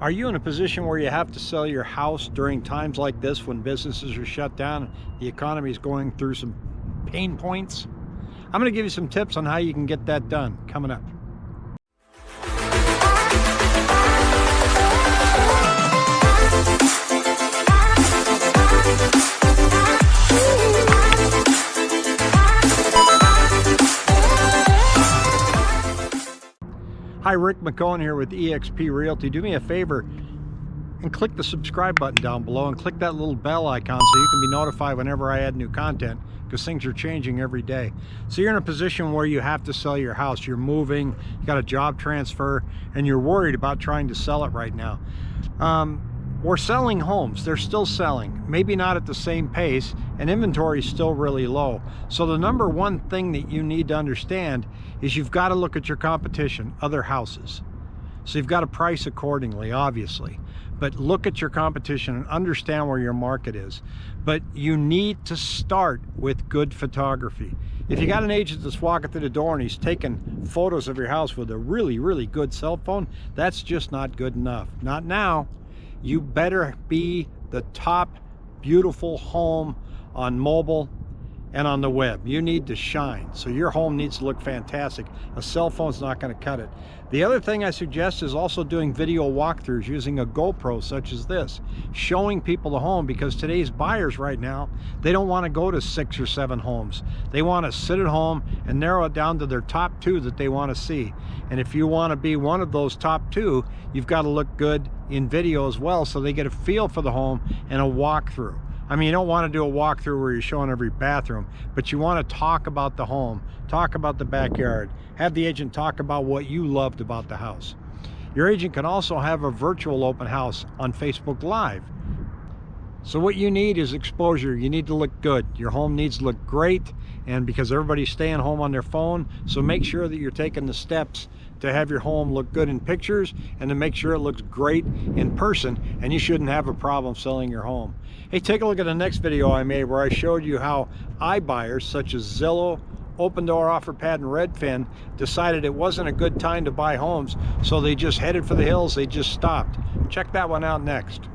Are you in a position where you have to sell your house during times like this when businesses are shut down, the economy is going through some pain points? I'm going to give you some tips on how you can get that done coming up. Hi, Rick McCone here with eXp Realty. Do me a favor and click the subscribe button down below and click that little bell icon so you can be notified whenever I add new content because things are changing every day. So you're in a position where you have to sell your house. You're moving, you got a job transfer, and you're worried about trying to sell it right now. Um, we're selling homes. They're still selling maybe not at the same pace and inventory is still really low. So the number one thing that you need to understand is you've got to look at your competition other houses. So you've got to price accordingly obviously. But look at your competition and understand where your market is. But you need to start with good photography. If you got an agent that's walking through the door and he's taking photos of your house with a really really good cell phone that's just not good enough. Not now you better be the top beautiful home on mobile and on the web. You need to shine. So your home needs to look fantastic. A cell phone's not going to cut it. The other thing I suggest is also doing video walkthroughs using a GoPro such as this, showing people the home because today's buyers right now, they don't want to go to six or seven homes. They want to sit at home and narrow it down to their top two that they want to see. And if you want to be one of those top two, you've got to look good in video as well so they get a feel for the home and a walkthrough. I mean, you don't want to do a walkthrough where you're showing every bathroom, but you want to talk about the home, talk about the backyard, have the agent talk about what you loved about the house. Your agent can also have a virtual open house on Facebook Live. So what you need is exposure. You need to look good. Your home needs to look great and because everybody's staying home on their phone, so make sure that you're taking the steps to have your home look good in pictures and to make sure it looks great in person and you shouldn't have a problem selling your home. Hey, take a look at the next video I made where I showed you how iBuyers such as Zillow, Open Opendoor, OfferPad, and Redfin decided it wasn't a good time to buy homes, so they just headed for the hills, they just stopped. Check that one out next.